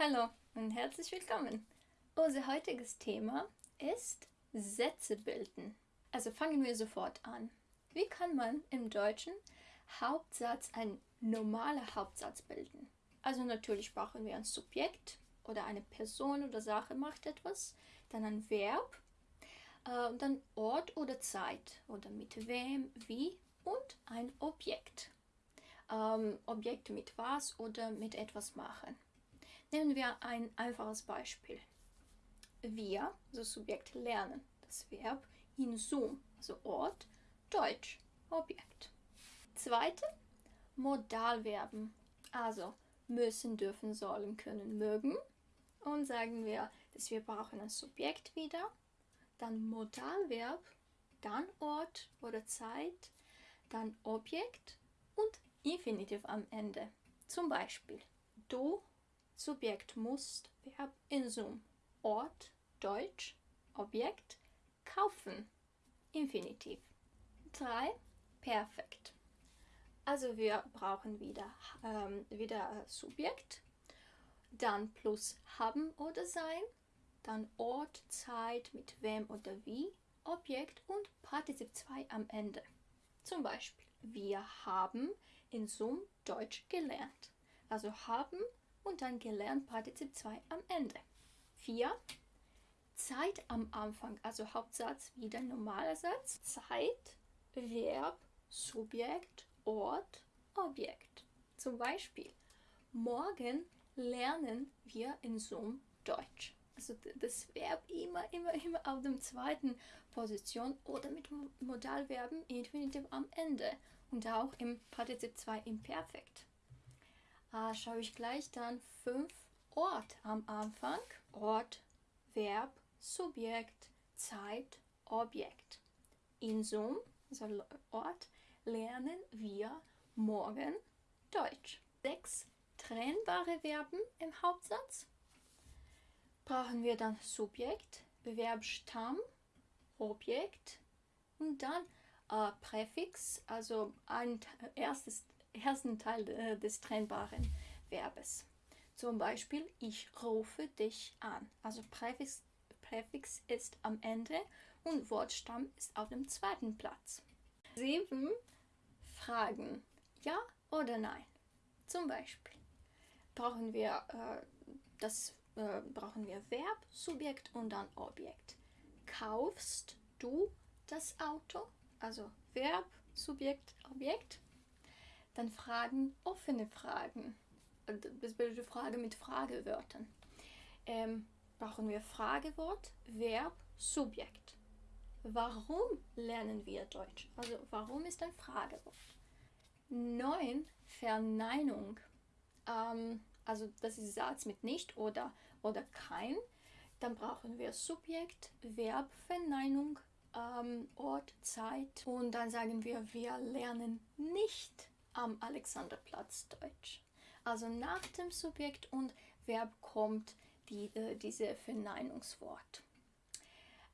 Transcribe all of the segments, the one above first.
Hallo und herzlich willkommen. Unser heutiges Thema ist Sätze bilden. Also fangen wir sofort an. Wie kann man im Deutschen Hauptsatz, ein normaler Hauptsatz bilden? Also natürlich brauchen wir ein Subjekt oder eine Person oder Sache macht etwas, dann ein Verb, äh, dann Ort oder Zeit oder mit wem, wie und ein Objekt. Ähm, Objekt mit was oder mit etwas machen. Nehmen wir ein einfaches Beispiel. Wir, das Subjekt, lernen das Verb in Zoom, also Ort, Deutsch, Objekt. Zweite, Modalverben, also müssen, dürfen, sollen, können, mögen. Und sagen wir, dass wir brauchen ein Subjekt wieder, dann Modalverb, dann Ort oder Zeit, dann Objekt und Infinitiv am Ende. Zum Beispiel, du Subjekt musst, Verb in Sum, Ort, Deutsch, Objekt, kaufen, Infinitiv. 3. Perfekt. Also wir brauchen wieder, ähm, wieder Subjekt, dann plus haben oder sein, dann Ort, Zeit, mit wem oder wie, Objekt und Partizip 2 am Ende. Zum Beispiel, wir haben in Sum Deutsch gelernt. Also haben und dann gelernt Partizip 2 am Ende. 4. Zeit am Anfang, also Hauptsatz wieder normaler Satz. Zeit, Verb, Subjekt, Ort, Objekt. Zum Beispiel, morgen lernen wir in Zoom Deutsch. Also das Verb immer, immer, immer auf der zweiten Position oder mit Modalverben Infinitiv am Ende und auch im Partizip 2 im Perfekt äh, schaue ich gleich dann fünf Ort am Anfang. Ort, Verb, Subjekt, Zeit, Objekt. In Sum, also Ort, lernen wir morgen Deutsch. Sechs trennbare Verben im Hauptsatz. Brauchen wir dann Subjekt, Bewerbstamm, Objekt und dann äh, Präfix, also ein erstes ersten Teil äh, des trennbaren Verbes. Zum Beispiel, ich rufe dich an. Also Präfix, Präfix ist am Ende und Wortstamm ist auf dem zweiten Platz. Sieben Fragen. Ja oder nein? Zum Beispiel brauchen wir äh, das äh, brauchen wir Verb, Subjekt und dann Objekt. Kaufst du das Auto? Also Verb, Subjekt, Objekt. Dann Fragen, offene Fragen. Das bildet Frage mit Fragewörtern. Ähm, brauchen wir Fragewort, Verb, Subjekt. Warum lernen wir Deutsch? Also warum ist ein Fragewort? 9. Verneinung. Ähm, also das ist Satz mit nicht oder, oder kein. Dann brauchen wir Subjekt, Verb, Verneinung, ähm, Ort, Zeit. Und dann sagen wir, wir lernen nicht am Alexanderplatz Deutsch. Also nach dem Subjekt und Verb kommt die, äh, diese Verneinungswort.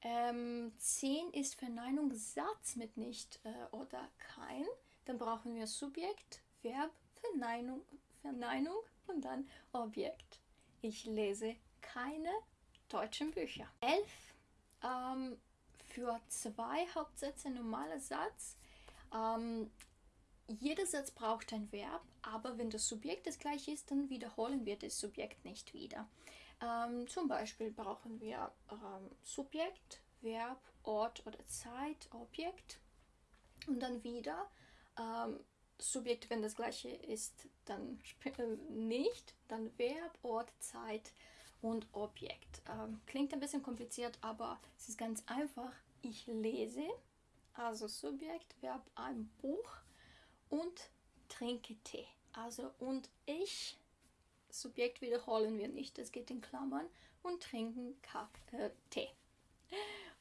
Ähm, 10 ist Verneinungssatz mit nicht äh, oder kein. Dann brauchen wir Subjekt, Verb, Verneinung, Verneinung und dann Objekt. Ich lese keine deutschen Bücher. 11 ähm, für zwei Hauptsätze normaler Satz. Ähm, jeder Satz braucht ein Verb, aber wenn das Subjekt das gleiche ist, dann wiederholen wir das Subjekt nicht wieder. Ähm, zum Beispiel brauchen wir ähm, Subjekt, Verb, Ort oder Zeit, Objekt und dann wieder ähm, Subjekt, wenn das gleiche ist, dann äh, nicht, dann Verb, Ort, Zeit und Objekt. Ähm, klingt ein bisschen kompliziert, aber es ist ganz einfach. Ich lese, also Subjekt, Verb, ein Buch und trinke Tee. Also und ich, Subjekt wiederholen wir nicht, das geht in Klammern, und trinken Kaffee, äh, Tee.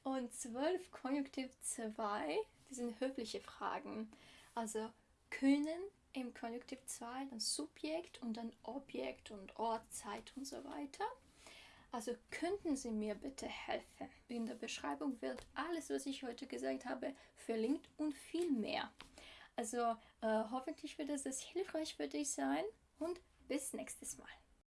Und 12 Konjunktiv 2, die sind höfliche Fragen. Also können im Konjunktiv 2 dann Subjekt und dann Objekt und Ort, Zeit und so weiter. Also könnten Sie mir bitte helfen? In der Beschreibung wird alles, was ich heute gesagt habe, verlinkt und viel mehr. Also äh, hoffentlich wird es hilfreich für dich sein und bis nächstes Mal.